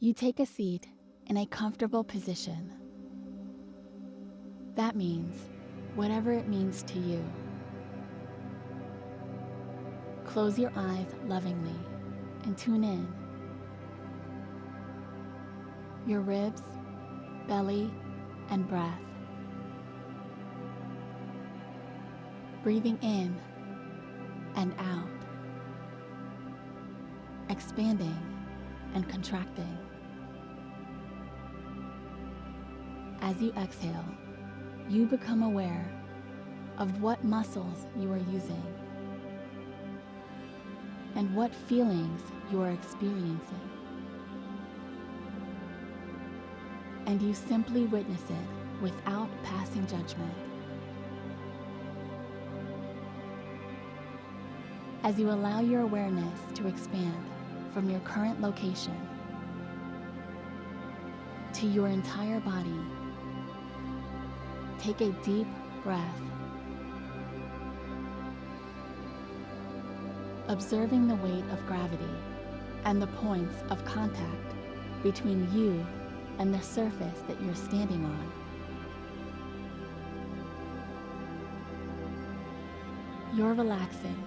You take a seat in a comfortable position. That means whatever it means to you. Close your eyes lovingly and tune in. Your ribs, belly, and breath. Breathing in and out. Expanding and contracting. As you exhale, you become aware of what muscles you are using and what feelings you are experiencing. And you simply witness it without passing judgment. As you allow your awareness to expand from your current location to your entire body, take a deep breath. Observing the weight of gravity and the points of contact between you and the surface that you're standing on. You're relaxing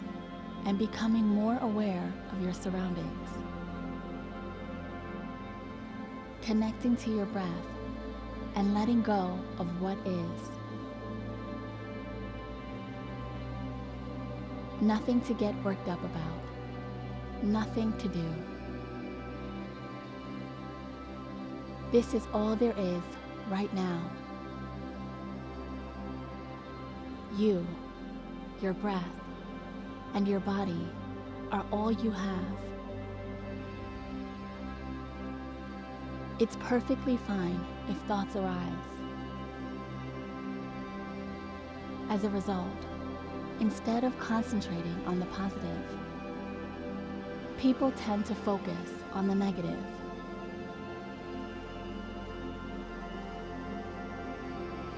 and becoming more aware of your surroundings. Connecting to your breath and letting go of what is. Nothing to get worked up about. Nothing to do. This is all there is right now. You, your breath, and your body are all you have. It's perfectly fine if thoughts arise. As a result, instead of concentrating on the positive, people tend to focus on the negative.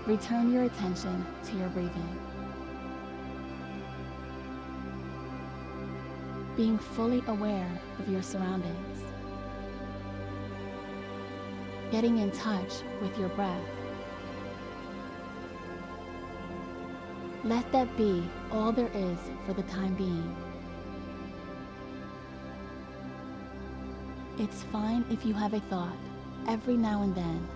Return your attention to your breathing. Being fully aware of your surroundings. Getting in touch with your breath. Let that be all there is for the time being. It's fine if you have a thought every now and then.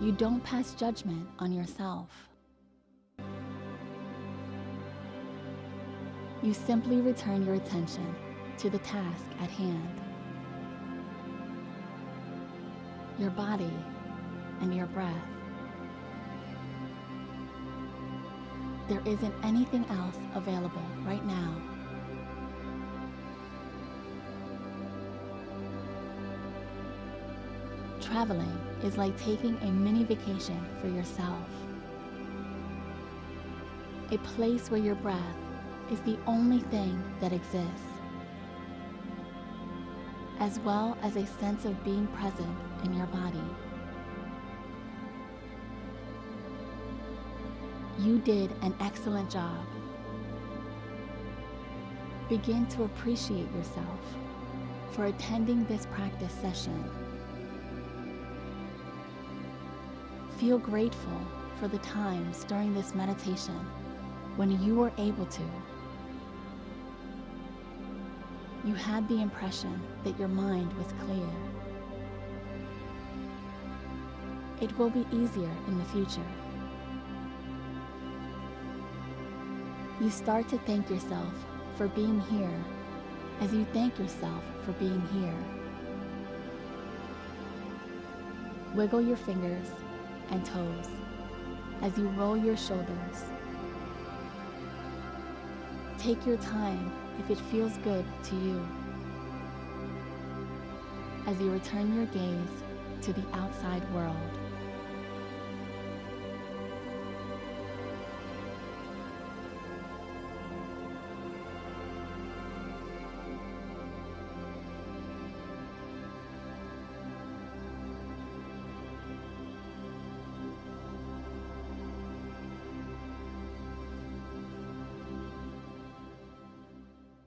You don't pass judgment on yourself. You simply return your attention to the task at hand. Your body and your breath. There isn't anything else available right now. Traveling is like taking a mini vacation for yourself. A place where your breath is the only thing that exists, as well as a sense of being present in your body. You did an excellent job. Begin to appreciate yourself for attending this practice session. Feel grateful for the times during this meditation when you were able to. You had the impression that your mind was clear. It will be easier in the future. You start to thank yourself for being here as you thank yourself for being here. Wiggle your fingers and toes as you roll your shoulders. Take your time if it feels good to you. As you return your gaze to the outside world.